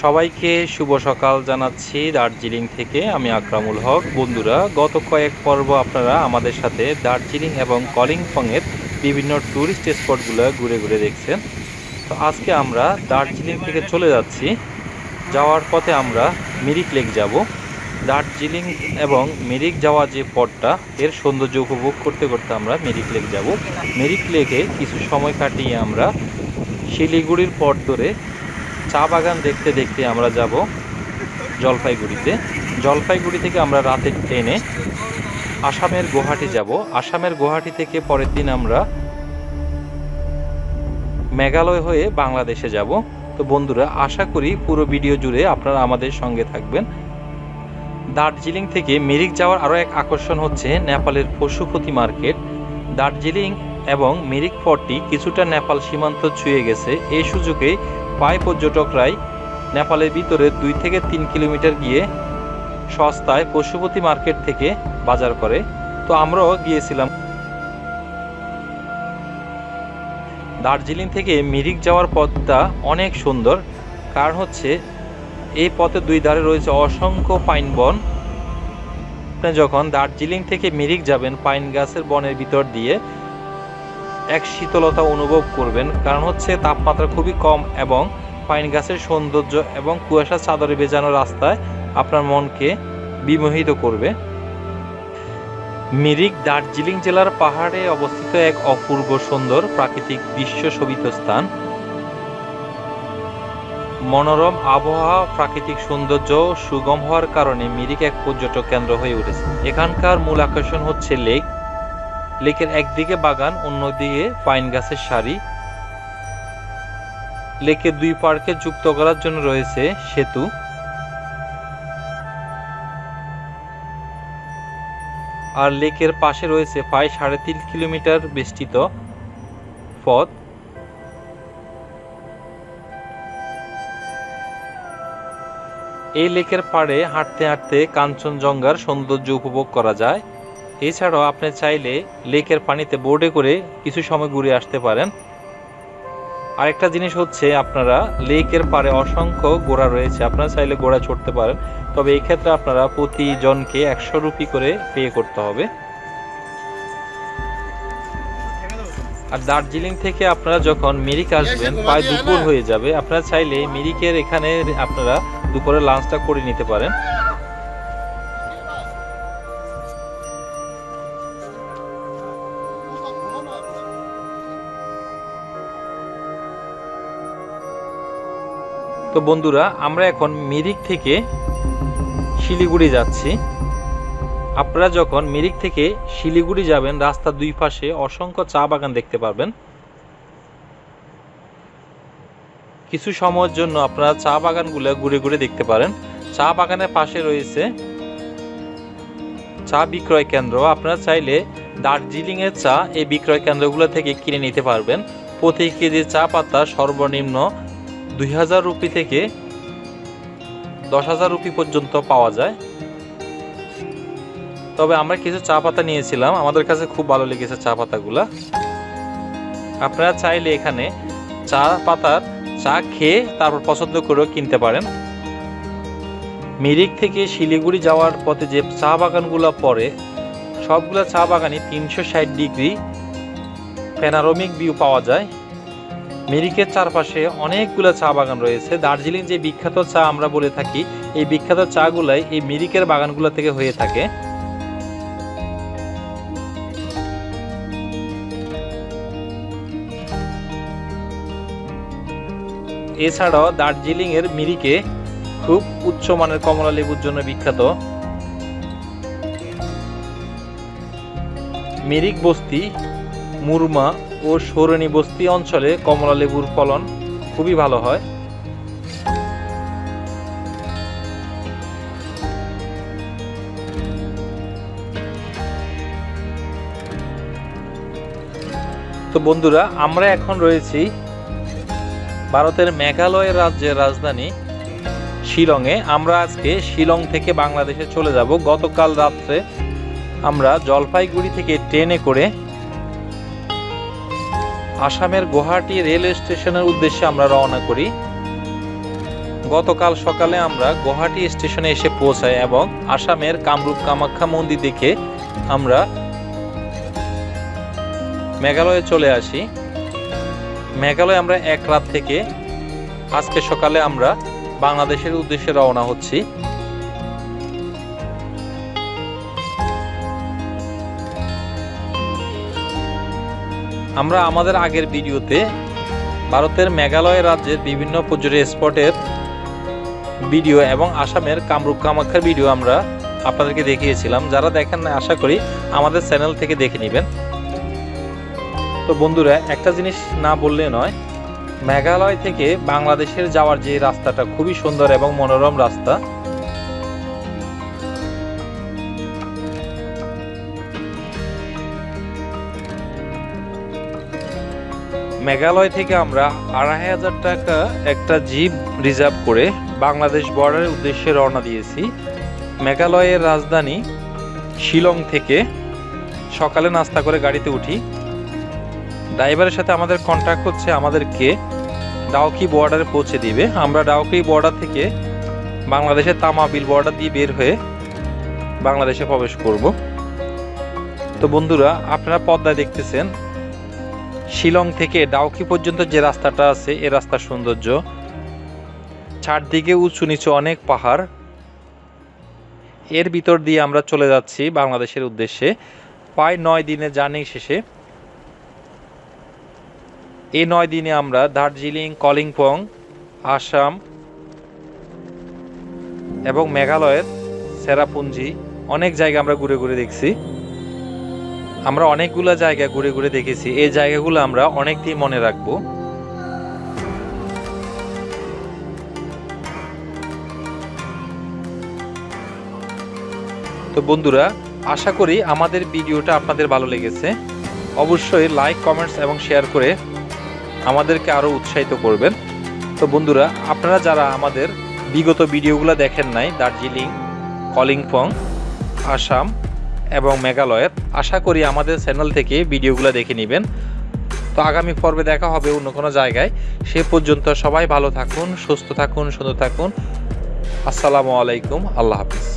সবাইকে শুভ সকাল জানাচ্ছি দার্জিলিং থেকে আমি আকরামুল হক। বন্ধুরা, গত কয়েক পর্ব আপনারা আমাদের সাথে দার্জিলিং এবং কলিম্পংয়ের বিভিন্ন ট্যুরিস্ট স্পটগুলো ঘুরে ঘুরে দেখছেন। তো আজকে আমরা দার্জিলিং থেকে চলে যাচ্ছি। যাওয়ার পথে আমরা মিরিক লেক যাব। দার্জিলিং এবং মিরিক যাওয়া যে পথটা, এর সৌন্দর্য উপভোগ করতে করতে আমরা মিরিক লেক যাব। মিরিক লেকে কিছু সময় কাটিয়ে আমরা শিলিগুড়ির পথ ধরে চা বাগান দেখতে দেখতে আমরা যাব জলপাইগুড়িতে। জলপাইগুড়ি থেকে আমরা রাতের ট্রেনে আসামের গুয়াহাটি যাব। আসামের গুয়াহাটি থেকে পরের দিন আমরা মেঘালয় হয়ে বাংলাদেশে যাব। তো বন্ধুরা, আশা করি পুরো ভিডিও জুড়ে আপনারা আমাদের সঙ্গে থাকবেন। দার্জিলিং থেকে মিরিক যাওয়ার আরও এক আকর্ষণ হচ্ছে নেপালের পশুপতি মার্কেট। দার্জিলিং এবং মিরিক পথটি কিছুটা নেপাল সীমান্ত ছুঁয়ে গেছে। এই সুযোগে প্রায় পর্যটকরাই নেপালের ভিতরে দুই থেকে তিন কিলোমিটার গিয়ে সস্তায় পশুপতি মার্কেট থেকে বাজার করে। তো আমরাও গিয়েছিলাম। দার্জিলিং থেকে মিরিক যাওয়ার পথটা অনেক সুন্দর। কারণ হচ্ছে এই পথের দুই ধারে রয়েছে অসংখ্য পাইন বন। আপনি যখন দার্জিলিং থেকে মিরিক যাবেন, পাইন গাছের বনের ভিতর দিয়ে এক শীতলতা অনুভব করবেন। কারণ হচ্ছে তাপমাত্রা খুবই কম এবং পাইন গাছের সৌন্দর্য এবং কুয়াশা চাদরে বেজানো রাস্তায় আপনার মনকে বিমোহিত করবে। মিরিক, দার্জিলিং জেলার পাহাড়ে অবস্থিত এক অপূর্ব সুন্দর প্রাকৃতিক দৃশ্য শোভিত স্থান। মনোরম আবহাওয়া, প্রাকৃতিক সৌন্দর্য সুগম হওয়ার কারণে মিরিক এক পর্যটক কেন্দ্র হয়ে উঠেছে। এখানকার মূল আকর্ষণ হচ্ছে লেক লেকের একদিকে বাগান, অন্যদিকে পাইন গাছের সারি। লেকের দুই পার্কে যুক্ত করার জন্য রয়েছে সেতু। আর লেকের পাশে রয়েছে প্রায় সাড়ে তিন কিলোমিটার বেষ্টিত পথ। এই লেকের পাড়ে হাঁটতে হাঁটতে কাঞ্চনজঙ্ঘার সৌন্দর্য উপভোগ করা যায়। এছাড়াও আপনি চাইলে লেকের পানিতে বোর্ডে করে কিছু সময় ঘুরে আসতে পারেন। আরেকটা জিনিস হচ্ছে আপনারা লেকের পারে অসংখ্য গোড়া রয়েছে আপনারা চাইলে গোড়া চড়তে পারেন। তবে এই ক্ষেত্রে আপনারা প্রতিজনকে একশো রুপি করে পে করতে হবে। আর দার্জিলিং থেকে আপনারা যখন মিরিক আসবেন প্রায় দুপুর হয়ে যাবে। আপনারা চাইলে মিরিকের এখানে আপনারা দুপুরে লাঞ্চটা করে নিতে পারেন। তো বন্ধুরা, আমরা এখন মিরিক থেকে শিলিগুড়ি যাচ্ছি। আপনারা যখন মিরিক থেকে শিলিগুড়ি যাবেন, রাস্তার দুই পাশে অসংখ্য চা বাগান দেখতে পারবেন। কিছু সময়ের জন্য আপনারা চা বাগানগুলো ঘুরে ঘুরে দেখতে পারেন। চা বাগানের পাশে রয়েছে চা বিক্রয় কেন্দ্র। আপনারা চাইলে দার্জিলিং এর চা এই বিক্রয় কেন্দ্রগুলো থেকে কিনে নিতে পারবেন। প্রতি কেজি চা পাতা সর্বনিম্ন দুই হাজার রুপি থেকে দশ হাজার রুপি পর্যন্ত পাওয়া যায়। তবে আমরা কিছু চা পাতা নিয়েছিলাম। আমাদের কাছে খুব ভালো লেগেছে চা পাতাগুলা। আপনারা চাইলে এখানে চা পাতার চা খেয়ে তারপর পছন্দ করেও কিনতে পারেন। মিরিক থেকে শিলিগুড়ি যাওয়ার পথে যে চা বাগানগুলো পড়ে, সবগুলো চা বাগানে তিনশো ষাট ডিগ্রি প্যানারোমিক ভিউ পাওয়া যায়। মিরিকের চারপাশে অনেকগুলো চা বাগান রয়েছে। দার্জিলিং যে বিখ্যাত চা আমরা বলে থাকি, এই বিখ্যাত চাগুলাই এই মিরিকের বাগানগুলো থেকে হয়ে থাকে। এছাড়াও দার্জিলিং এর মিরিকে খুব উচ্চমানের কমলা লেবুর জন্য বিখ্যাত। মিরিক বস্তি, মুরমা ও সৌরণী বস্তি অঞ্চলে কমলা লেবুর ফলন খুবই ভালো হয়। তো বন্ধুরা, আমরা এখন রয়েছি ভারতের মেঘালয় রাজ্যের রাজধানী শিলংয়ে। আমরা আজকে শিলং থেকে বাংলাদেশে চলে যাব। গতকাল রাত্রে আমরা জলপাইগুড়ি থেকে ট্রেনে করে আসামের গুয়াহাটি রেলওয়ে স্টেশনের উদ্দেশ্যে আমরা রওনা করি। গতকাল সকালে আমরা গুয়াহাটি স্টেশনে এসে পৌঁছাই এবং আসামের কামরূপ কামাখ্যা মন্দির দেখে আমরা মেঘালয়ে চলে আসি। মেঘালয়ে আমরা এক রাত থেকে আজকে সকালে আমরা বাংলাদেশের উদ্দেশ্যে রওনা হচ্ছি। আমরা আমাদের আগের ভিডিওতে ভারতের মেঘালয় রাজ্যের বিভিন্ন পর্যটন স্পটের ভিডিও এবং আসামের কামরূপ কামাখ্যার ভিডিও আমরা আপনাদেরকে দেখিয়েছিলাম। যারা দেখেন না আশা করি আমাদের চ্যানেল থেকে দেখে নেবেন। তো বন্ধুরা, একটা জিনিস না বললে নয়, মেঘালয় থেকে বাংলাদেশের যাওয়ার যে রাস্তাটা খুবই সুন্দর এবং মনোরম রাস্তা মেঘালয় থেকে আমরা আড়াই হাজার টাকা একটা জিপ রিজার্ভ করে বাংলাদেশ বর্ডারের উদ্দেশ্যে রওনা দিয়েছি। মেঘালয়ের রাজধানী শিলং থেকে সকালে নাস্তা করে গাড়িতে উঠি। ড্রাইভারের সাথে আমাদের কন্ট্যাক্ট হচ্ছে, আমাদেরকে ডাউকি বর্ডারে পৌঁছে দিবে। আমরা ডাউকি বর্ডার থেকে বাংলাদেশের তামাবিল বর্ডার দিয়ে বের হয়ে বাংলাদেশে প্রবেশ করব। তো বন্ধুরা, আপনারা পদ্মায় দেখতেছেন শিলং থেকে ডাউকি পর্যন্ত যে রাস্তাটা আছে, এ রাস্তার সৌন্দর্য। চারদিকে উঁচু নিচু অনেক পাহাড়। এর ভিতর দিয়ে আমরা চলে যাচ্ছি বাংলাদেশের উদ্দেশ্যে। প্রায় নয় দিনে জার্নি শেষে। এই নয় দিনে আমরা দার্জিলিং, কলিম্পং, আসাম এবং মেঘালয়ের সেরাপুঞ্জি অনেক জায়গা আমরা ঘুরে ঘুরে দেখছি। আমরা অনেকগুলো জায়গা ঘুরে ঘুরে দেখেছি। এই জায়গাগুলো আমরা অনেক দিন মনে রাখব। তো বন্ধুরা, আশা করি আমাদের ভিডিওটা আপনাদের ভালো লেগেছে। অবশ্যই লাইক, কমেন্টস এবং শেয়ার করে আমাদেরকে আরও উৎসাহিত করবেন। তো বন্ধুরা, আপনারা যারা আমাদের বিগত ভিডিওগুলো দেখেন নাই, দার্জিলিং, কলিম্পং, আসাম এবং মেঘালয়ের। আশা করি আমাদের চ্যানেল থেকে ভিডিওগুলো দেখে নেবেন। তো আগামী পর্বে দেখা হবে অন্য কোনো জায়গায়। সে পর্যন্ত সবাই ভালো থাকুন, সুস্থ থাকুন, সুন্দর থাকুন। আসসালামু আলাইকুম, আল্লাহ হাফিজ।